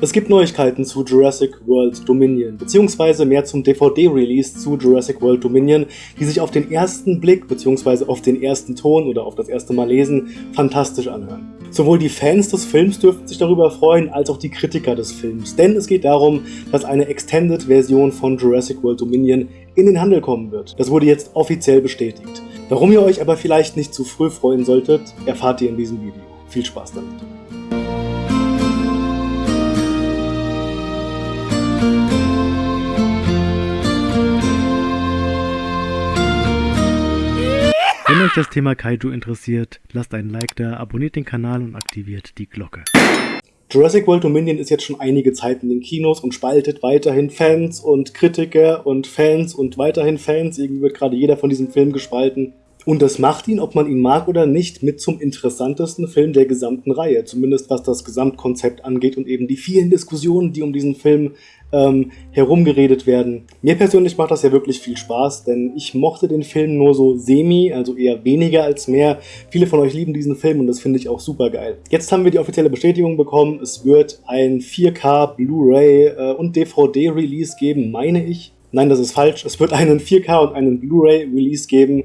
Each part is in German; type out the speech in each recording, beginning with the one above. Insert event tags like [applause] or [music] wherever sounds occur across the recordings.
Es gibt Neuigkeiten zu Jurassic World Dominion, beziehungsweise mehr zum DVD-Release zu Jurassic World Dominion, die sich auf den ersten Blick, beziehungsweise auf den ersten Ton oder auf das erste Mal lesen, fantastisch anhören. Sowohl die Fans des Films dürften sich darüber freuen, als auch die Kritiker des Films, denn es geht darum, dass eine Extended-Version von Jurassic World Dominion in den Handel kommen wird. Das wurde jetzt offiziell bestätigt. Warum ihr euch aber vielleicht nicht zu früh freuen solltet, erfahrt ihr in diesem Video. Viel Spaß damit! Das Thema Kaiju interessiert, lasst einen Like da, abonniert den Kanal und aktiviert die Glocke. Jurassic World Dominion ist jetzt schon einige Zeit in den Kinos und spaltet weiterhin Fans und Kritiker und Fans und weiterhin Fans. Irgendwie wird gerade jeder von diesem Film gespalten. Und das macht ihn, ob man ihn mag oder nicht, mit zum interessantesten Film der gesamten Reihe. Zumindest was das Gesamtkonzept angeht und eben die vielen Diskussionen, die um diesen Film ähm, herumgeredet werden. Mir persönlich macht das ja wirklich viel Spaß, denn ich mochte den Film nur so semi, also eher weniger als mehr. Viele von euch lieben diesen Film und das finde ich auch super geil. Jetzt haben wir die offizielle Bestätigung bekommen, es wird ein 4K Blu-ray äh, und DVD-Release geben, meine ich. Nein, das ist falsch. Es wird einen 4K und einen Blu-ray-Release geben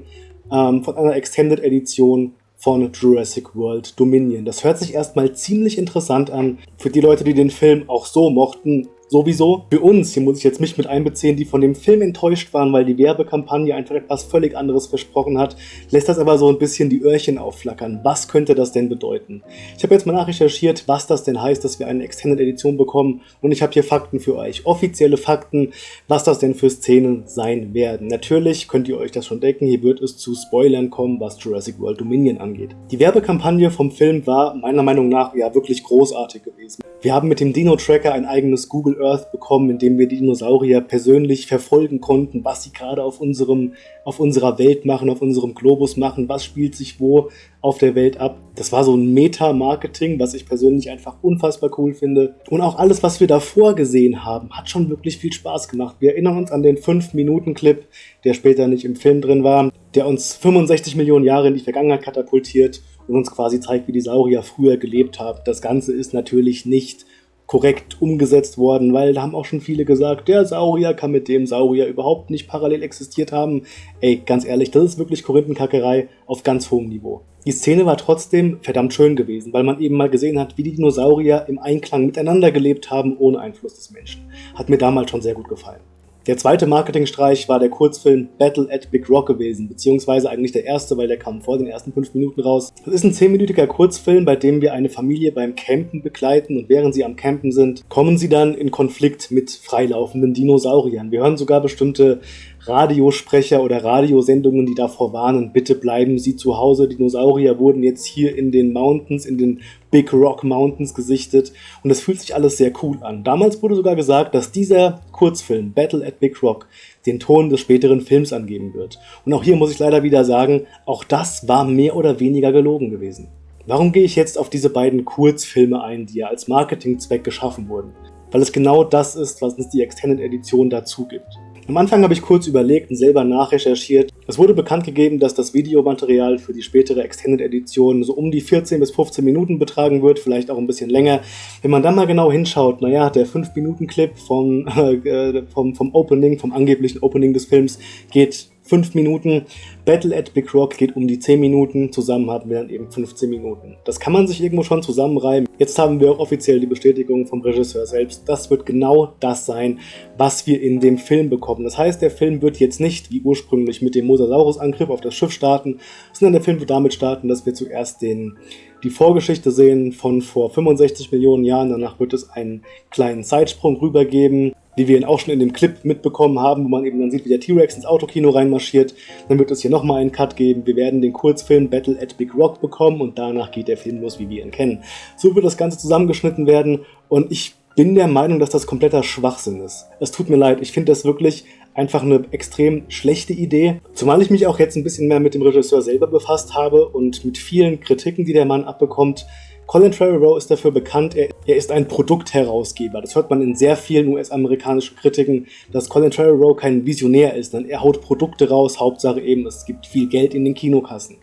ähm, von einer Extended Edition von Jurassic World Dominion. Das hört sich erstmal ziemlich interessant an. Für die Leute, die den Film auch so mochten, sowieso. Für uns, hier muss ich jetzt mich mit einbeziehen, die von dem Film enttäuscht waren, weil die Werbekampagne einfach etwas völlig anderes versprochen hat, lässt das aber so ein bisschen die Öhrchen aufflackern. Was könnte das denn bedeuten? Ich habe jetzt mal nachrecherchiert, was das denn heißt, dass wir eine Extended Edition bekommen und ich habe hier Fakten für euch. Offizielle Fakten, was das denn für Szenen sein werden. Natürlich könnt ihr euch das schon denken, hier wird es zu Spoilern kommen, was Jurassic World Dominion angeht. Die Werbekampagne vom Film war meiner Meinung nach ja wirklich großartig gewesen. Wir haben mit dem Dino-Tracker ein eigenes Google Earth bekommen, in dem wir die Dinosaurier persönlich verfolgen konnten, was sie gerade auf unserem, auf unserer Welt machen, auf unserem Globus machen, was spielt sich wo auf der Welt ab. Das war so ein Meta-Marketing, was ich persönlich einfach unfassbar cool finde. Und auch alles, was wir davor gesehen haben, hat schon wirklich viel Spaß gemacht. Wir erinnern uns an den 5-Minuten-Clip, der später nicht im Film drin war, der uns 65 Millionen Jahre in die Vergangenheit katapultiert und uns quasi zeigt, wie die Saurier früher gelebt haben. Das Ganze ist natürlich nicht korrekt umgesetzt worden, weil da haben auch schon viele gesagt, der Saurier kann mit dem Saurier überhaupt nicht parallel existiert haben. Ey, ganz ehrlich, das ist wirklich Korinthenkackerei auf ganz hohem Niveau. Die Szene war trotzdem verdammt schön gewesen, weil man eben mal gesehen hat, wie die Dinosaurier im Einklang miteinander gelebt haben, ohne Einfluss des Menschen. Hat mir damals schon sehr gut gefallen. Der zweite Marketingstreich war der Kurzfilm Battle at Big Rock gewesen, beziehungsweise eigentlich der erste, weil der kam vor den ersten fünf Minuten raus. Das ist ein zehnminütiger Kurzfilm, bei dem wir eine Familie beim Campen begleiten und während sie am Campen sind, kommen sie dann in Konflikt mit freilaufenden Dinosauriern. Wir hören sogar bestimmte Radiosprecher oder Radiosendungen, die davor warnen, bitte bleiben Sie zu Hause. Dinosaurier wurden jetzt hier in den Mountains, in den Big Rock Mountains gesichtet und es fühlt sich alles sehr cool an. Damals wurde sogar gesagt, dass dieser Kurzfilm Battle at Big Rock den Ton des späteren Films angeben wird. Und auch hier muss ich leider wieder sagen, auch das war mehr oder weniger gelogen gewesen. Warum gehe ich jetzt auf diese beiden Kurzfilme ein, die ja als Marketingzweck geschaffen wurden? Weil es genau das ist, was uns die Extended Edition dazu gibt. Am Anfang habe ich kurz überlegt und selber nachrecherchiert. Es wurde bekannt gegeben, dass das Videomaterial für die spätere Extended Edition so um die 14 bis 15 Minuten betragen wird, vielleicht auch ein bisschen länger. Wenn man dann mal genau hinschaut, naja, der 5-Minuten-Clip vom, [laughs] äh, vom, vom Opening, vom angeblichen Opening des Films geht 5 Minuten. Battle at Big Rock geht um die 10 Minuten, zusammen haben wir dann eben 15 Minuten. Das kann man sich irgendwo schon zusammenreimen. Jetzt haben wir auch offiziell die Bestätigung vom Regisseur selbst. Das wird genau das sein, was wir in dem Film bekommen. Das heißt, der Film wird jetzt nicht, wie ursprünglich, mit dem Mosasaurus-Angriff auf das Schiff starten, sondern der Film wird damit starten, dass wir zuerst den, die Vorgeschichte sehen von vor 65 Millionen Jahren. Danach wird es einen kleinen Zeitsprung rübergeben wie wir ihn auch schon in dem Clip mitbekommen haben, wo man eben dann sieht, wie der T-Rex ins Autokino reinmarschiert. Dann wird es hier nochmal einen Cut geben. Wir werden den Kurzfilm Battle at Big Rock bekommen und danach geht der Film los, wie wir ihn kennen. So wird das Ganze zusammengeschnitten werden und ich bin der Meinung, dass das kompletter Schwachsinn ist. Es tut mir leid, ich finde das wirklich einfach eine extrem schlechte Idee. Zumal ich mich auch jetzt ein bisschen mehr mit dem Regisseur selber befasst habe und mit vielen Kritiken, die der Mann abbekommt, Colin Trevorrow ist dafür bekannt, er, er, ist ein Produktherausgeber. Das hört man in sehr vielen US-amerikanischen Kritiken, dass Colin Trevorrow kein Visionär ist, denn er haut Produkte raus, Hauptsache eben, es gibt viel Geld in den Kinokassen.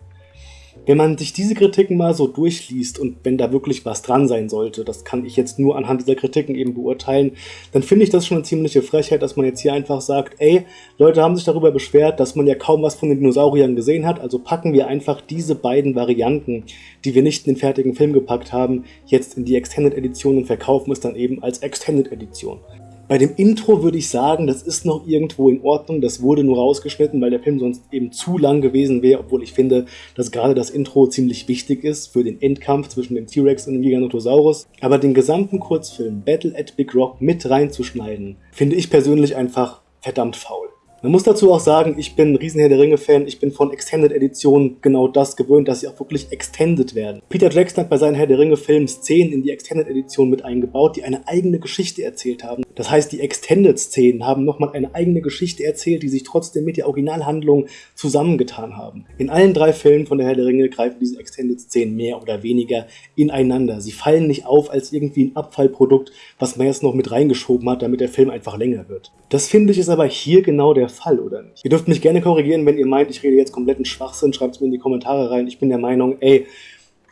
Wenn man sich diese Kritiken mal so durchliest und wenn da wirklich was dran sein sollte, das kann ich jetzt nur anhand dieser Kritiken eben beurteilen, dann finde ich das schon eine ziemliche Frechheit, dass man jetzt hier einfach sagt, ey, Leute haben sich darüber beschwert, dass man ja kaum was von den Dinosauriern gesehen hat, also packen wir einfach diese beiden Varianten, die wir nicht in den fertigen Film gepackt haben, jetzt in die Extended Edition und verkaufen es dann eben als Extended Edition. Bei dem Intro würde ich sagen, das ist noch irgendwo in Ordnung. Das wurde nur rausgeschnitten, weil der Film sonst eben zu lang gewesen wäre, obwohl ich finde, dass gerade das Intro ziemlich wichtig ist für den Endkampf zwischen dem T-Rex und dem Giganotosaurus. Aber den gesamten Kurzfilm Battle at Big Rock mit reinzuschneiden, finde ich persönlich einfach verdammt faul. Man muss dazu auch sagen, ich bin ein riesen Herr der Ringe-Fan, ich bin von Extended Editionen genau das gewöhnt, dass sie auch wirklich extended werden. Peter Jackson hat bei seinen Herr der Ringe-Filmen Szenen in die Extended Edition mit eingebaut, die eine eigene Geschichte erzählt haben. Das heißt, die Extended-Szenen haben nochmal eine eigene Geschichte erzählt, die sich trotzdem mit der Originalhandlung zusammengetan haben. In allen drei Filmen von der Herr der Ringe greifen diese Extended-Szenen mehr oder weniger ineinander. Sie fallen nicht auf als irgendwie ein Abfallprodukt, was man jetzt noch mit reingeschoben hat, damit der Film einfach länger wird. Das finde ich ist aber hier genau der Fall, oder nicht? Ihr dürft mich gerne korrigieren, wenn ihr meint, ich rede jetzt kompletten Schwachsinn, schreibt es mir in die Kommentare rein. Ich bin der Meinung, ey,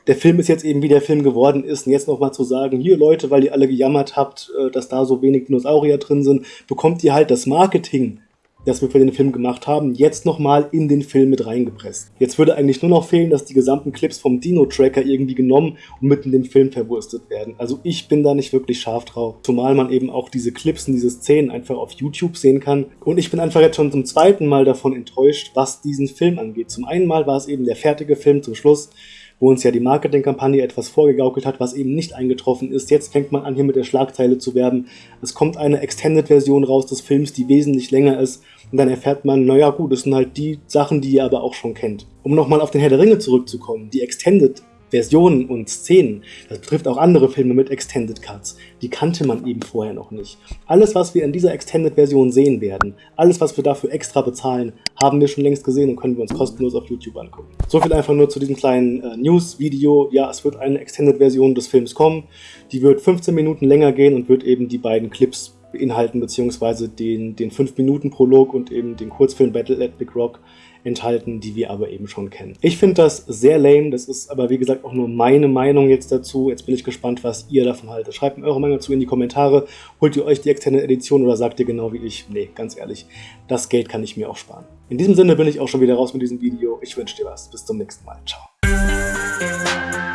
der Film ist jetzt eben wie der Film geworden ist. Und jetzt nochmal zu sagen, hier Leute, weil ihr alle gejammert habt, äh, dass da so wenig Dinosaurier drin sind, bekommt ihr halt das Marketing das wir für den Film gemacht haben, jetzt nochmal in den Film mit reingepresst. Jetzt würde eigentlich nur noch fehlen, dass die gesamten Clips vom Dino-Tracker irgendwie genommen und mitten in den Film verwurstet werden. Also ich bin da nicht wirklich scharf drauf. Zumal man eben auch diese Clips und diese Szenen einfach auf YouTube sehen kann. Und ich bin einfach jetzt schon zum zweiten Mal davon enttäuscht, was diesen Film angeht. Zum einen Mal war es eben der fertige Film zum Schluss, wo uns ja die Marketingkampagne etwas vorgegaukelt hat, was eben nicht eingetroffen ist. Jetzt fängt man an, hier mit der Schlagzeile zu werben. Es kommt eine Extended-Version raus des Films, die wesentlich länger ist. Und dann erfährt man, naja gut, das sind halt die Sachen, die ihr aber auch schon kennt. Um nochmal auf den Herr der Ringe zurückzukommen, die Extended Versionen und Szenen, das betrifft auch andere Filme mit Extended Cuts, die kannte man eben vorher noch nicht. Alles, was wir in dieser Extended-Version sehen werden, alles, was wir dafür extra bezahlen, haben wir schon längst gesehen und können wir uns kostenlos auf YouTube angucken. So viel einfach nur zu diesem kleinen äh, News-Video. Ja, es wird eine Extended-Version des Films kommen. Die wird 15 Minuten länger gehen und wird eben die beiden Clips beinhalten, beziehungsweise den, den 5-Minuten-Prolog und eben den Kurzfilm Battle at Big Rock enthalten, die wir aber eben schon kennen. Ich finde das sehr lame, das ist aber wie gesagt auch nur meine Meinung jetzt dazu. Jetzt bin ich gespannt, was ihr davon haltet. Schreibt mir eure Meinung dazu in die Kommentare. Holt ihr euch die externe Edition oder sagt ihr genau wie ich, nee, ganz ehrlich, das Geld kann ich mir auch sparen. In diesem Sinne bin ich auch schon wieder raus mit diesem Video. Ich wünsche dir was. Bis zum nächsten Mal. Ciao.